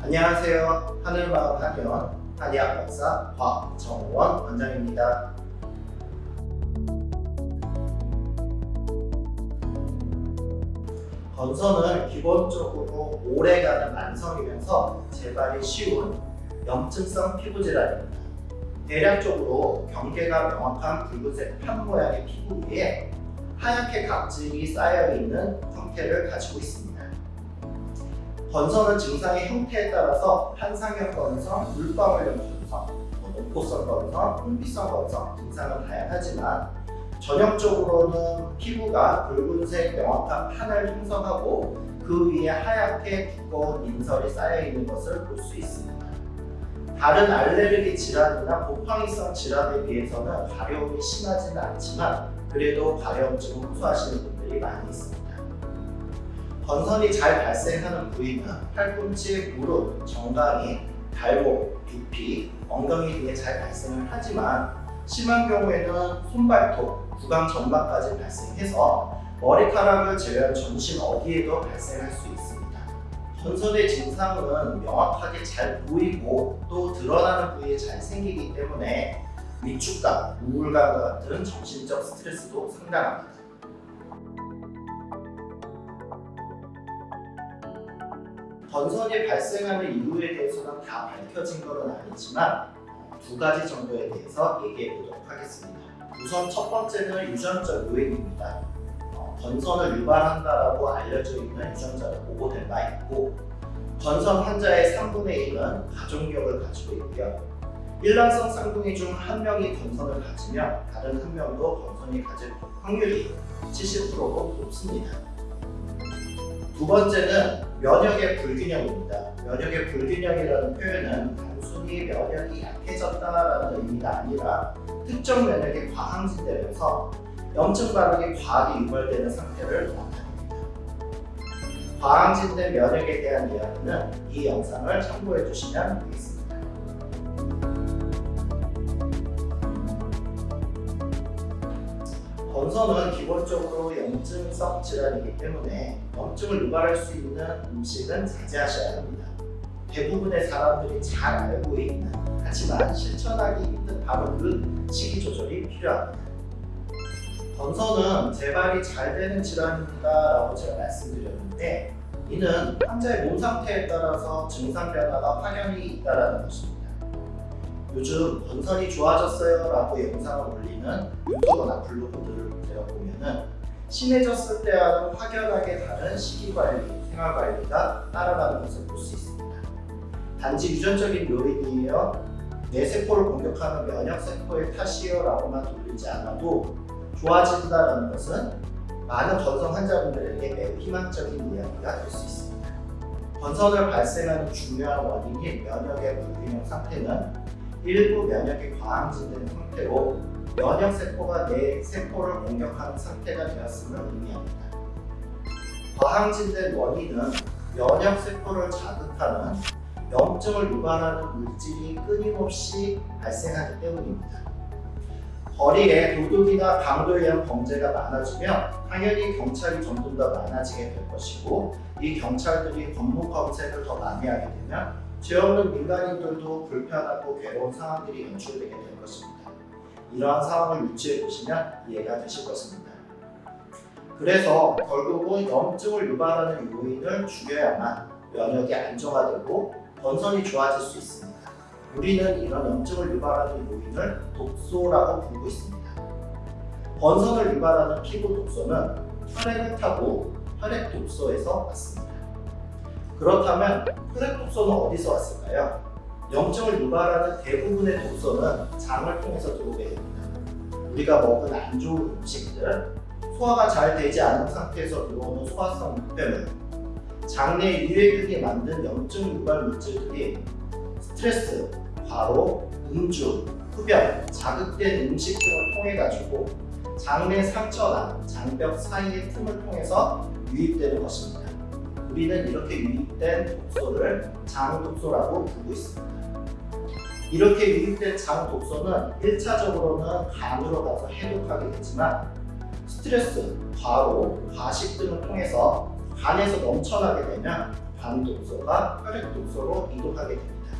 안녕하세요. 하늘마을 한의원 한의학 박사 곽정원 원장입니다. 건선은 기본적으로 오래가는 만성이면서 재발이 쉬운 염증성 피부 질환입니다. 대략적으로 경계가 명확한 붉은색 판 모양의 피부 위에 하얗게 각질이 쌓여있는 형태를 가지고 있습니다. 건선은 증상의 형태에 따라서 한상형 건선, 물방울형 건선, 농포성 건선, 홍비성 건선 증상은 다양하지만 전형적으로는 피부가 붉은색 명확한 판을 형성하고 그 위에 하얗게 두꺼운 인설이 쌓여있는 것을 볼 수 있습니다. 다른 알레르기 질환이나 곰팡이성 질환에 비해서는 가려움이 심하지는 않지만 그래도 가려움증을 호소하시는 분들이 많이 있습니다. 건선이 잘 발생하는 부위는 팔꿈치, 무릎, 정강이, 발목, 두피, 엉덩이 등에 잘 발생을 하지만 심한 경우에는 손발톱, 구강 점막까지 발생해서 머리카락을 제외한 전신 어디에도 발생할 수 있습니다. 건선의 증상은 명확하게 잘 보이고 또 드러나는 부위에 잘 생기기 때문에 위축감, 우울감과 같은 정신적 스트레스도 상당합니다. 건선이 발생하는 이유에 대해서는 다 밝혀진 것은 아니지만 두 가지 정도에 대해서 얘기해 보도록 하겠습니다. 우선 첫 번째는 유전적 요인입니다. 어, 건선을 유발한다라고 알려져 있는 유전자가 보고된 바 있고 건선 환자의 3분의 1은 가족력을 가지고 있고요. 일란성 쌍둥이 중 한 명이 건선을 가지면 다른 한 명도 건선이 가질 확률이 70%로 높습니다. 두 번째는 면역의 불균형입니다. 면역의 불균형이라는 표현은 단순히 면역이 약해졌다라는 의미가 아니라 특정 면역이 과항진되면서 염증 반응이 과하게 유발되는 상태를 나타냅니다. 과항진된 면역에 대한 이야기는 이 영상을 참고해 주시면 되겠습니다. 건선은 기본적으로 염증성 질환이기 때문에 염증을 유발할 수 있는 음식은 자제하셔야 합니다. 대부분의 사람들이 잘 알고 있는 하지만 실천하기 힘든 바로 그 식이 조절이 필요합니다. 건선은 재발이 잘 되는 질환입니다 라고 제가 말씀드렸는데 이는 환자의 몸 상태에 따라서 증상 변화가 확연히 있다는 것입니다. 요즘 건선이 좋아졌어요 라고 영상을 올리는 유튜버나 블로그들을 제가 보면은 심해졌을 때와는 확연하게 다른 식이관리, 생활관리가 따라가는 것을 볼 수 있습니다. 단지 유전적인 요인이에요. 내 세포를 공격하는 면역세포의 탓이요 라고만 돌리지 않아도 좋아진다는 것은 많은 건선 환자분들에게 매우 희망적인 이야기가 될 수 있습니다. 건선을 발생하는 중요한 원인인 면역의 불균형 상태는 일부 면역이 과항진된 상태로 면역세포가 내 세포를 공격하는 상태가 되었음을 의미합니다. 과항진된 원인은 면역세포를 자극하는 염증을 유발하는 물질이 끊임없이 발생하기 때문입니다. 거리에 도둑이나 강도에 의한 범죄가 많아지면 당연히 경찰이 점점 더 많아지게 될 것이고 이 경찰들이 건물 검색을 더 많이 하게 되면 죄 없는 민간인들도 불편하고 괴로운 상황들이 연출되게 될 것입니다. 이러한 상황을 유추해 보시면 이해가 되실 것입니다. 그래서 결국은 염증을 유발하는 요인을 죽여야만 면역이 안정화되고 건선이 좋아질 수 있습니다. 우리는 이런 염증을 유발하는 요인을 독소라고 부르고 있습니다. 건선을 유발하는 피부 독소는 혈액을 타고 혈액 독소에서 왔습니다. 그렇다면 혈액 독소는 어디서 왔을까요? 염증을 유발하는 대부분의 독소는 장을 통해서 들어오게 됩니다. 우리가 먹은 안 좋은 음식들, 소화가 잘 되지 않은 상태에서 들어오는 소화성 흑배물, 장내 유해균이 만든 염증 유발 물질들이 스트레스, 과로, 음주, 흡연, 자극된 음식 등을 통해 가지고 장내 상처나 장벽 사이의 틈을 통해서 유입되는 것입니다. 우리는 이렇게 유입된 독소를 장독소라고 부르고 있습니다. 이렇게 유입된 장독소는 1차적으로는 간으로 가서 해독하게 되지만 스트레스, 과로, 과식 등을 통해서 간에서 넘쳐나게 되면 간 독소가 혈액 독소로 이동하게 됩니다.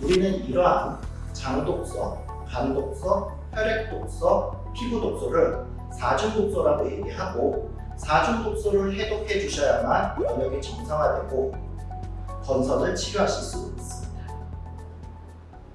우리는 이러한 장 독소, 간 독소, 혈액 독소, 피부 독소를 사중 독소라고 얘기하고 사중 독소를 해독해 주셔야만 면역이 정상화되고 건선을 치료하실 수 있습니다.